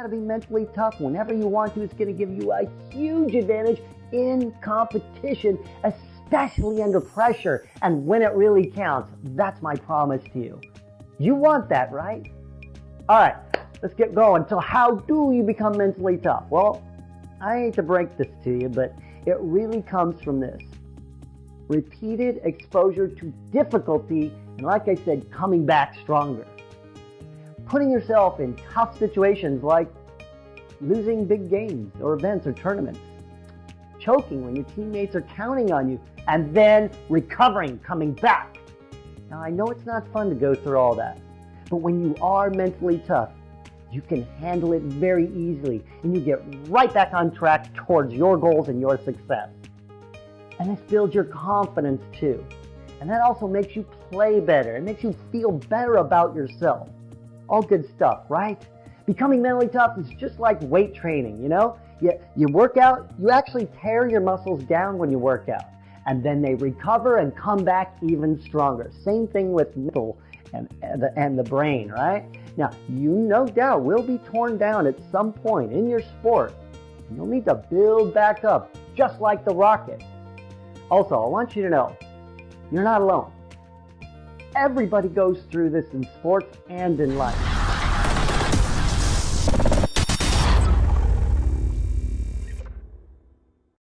how to be mentally tough whenever you want to. It's going to give you a huge advantage in competition, especially under pressure and when it really counts. That's my promise to you. You want that, right? All right, let's get going. So how do you become mentally tough? Well, I hate to break this to you, but it really comes from this. Repeated exposure to difficulty, and like I said, coming back stronger. Putting yourself in tough situations like losing big games or events or tournaments choking when your teammates are counting on you, and then recovering, coming back. Now, I know it's not fun to go through all that, but when you are mentally tough, you can handle it very easily and you get right back on track towards your goals and your success. And this builds your confidence too. And that also makes you play better. It makes you feel better about yourself. All good stuff, right? Becoming mentally tough is just like weight training, you know? You, you work out, you actually tear your muscles down when you work out. And then they recover and come back even stronger. Same thing with mental and, and, the, and the brain, right? Now, you no doubt will be torn down at some point in your sport. And you'll need to build back up, just like the rocket. Also, I want you to know, you're not alone. Everybody goes through this in sports and in life.